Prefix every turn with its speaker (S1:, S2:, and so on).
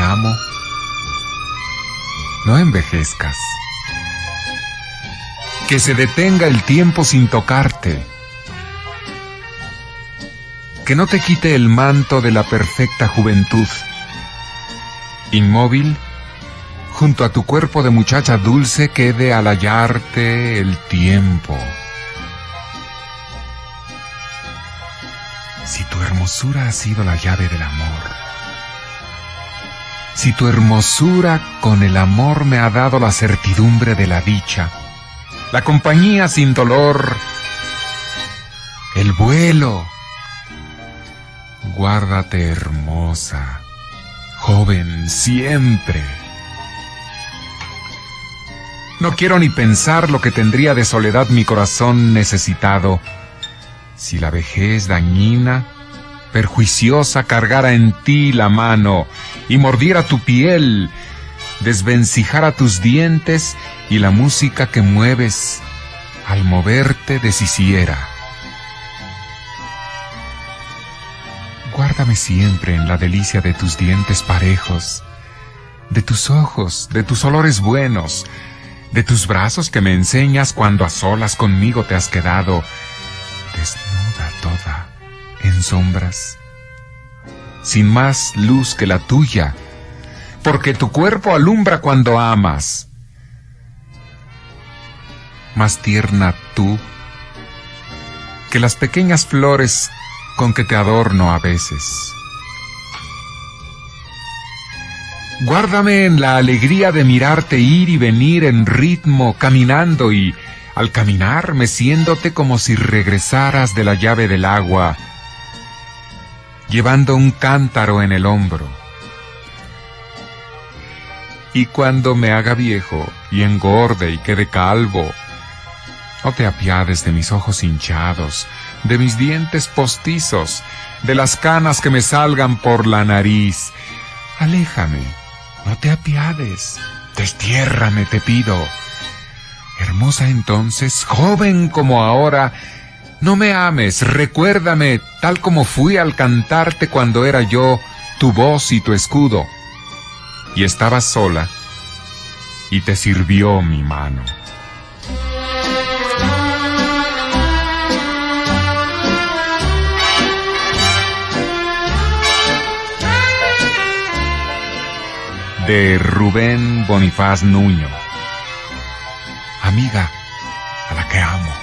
S1: amo, no envejezcas. Que se detenga el tiempo sin tocarte. Que no te quite el manto de la perfecta juventud. Inmóvil, junto a tu cuerpo de muchacha dulce quede al hallarte el tiempo. Si tu hermosura ha sido la llave del amor, si tu hermosura con el amor me ha dado la certidumbre de la dicha, la compañía sin dolor, el vuelo, guárdate hermosa, joven siempre. No quiero ni pensar lo que tendría de soledad mi corazón necesitado si la vejez dañina, perjuiciosa cargara en ti la mano y mordiera tu piel, desvencijara tus dientes y la música que mueves al moverte deshiciera. Guárdame siempre en la delicia de tus dientes parejos, de tus ojos, de tus olores buenos, de tus brazos que me enseñas cuando a solas conmigo te has quedado, desnuda toda, en sombras, sin más luz que la tuya, porque tu cuerpo alumbra cuando amas. Más tierna tú que las pequeñas flores con que te adorno a veces. Guárdame en la alegría de mirarte ir y venir en ritmo, caminando y, al caminar, meciéndote como si regresaras de la llave del agua, llevando un cántaro en el hombro. Y cuando me haga viejo y engorde y quede calvo, no te apiades de mis ojos hinchados, de mis dientes postizos, de las canas que me salgan por la nariz. Aléjame no te apiades, destiérrame, te pido. Hermosa entonces, joven como ahora, no me ames, recuérdame tal como fui al cantarte cuando era yo tu voz y tu escudo. Y estabas sola, y te sirvió mi mano. de Rubén Bonifaz Nuño. Amiga, a la que amo.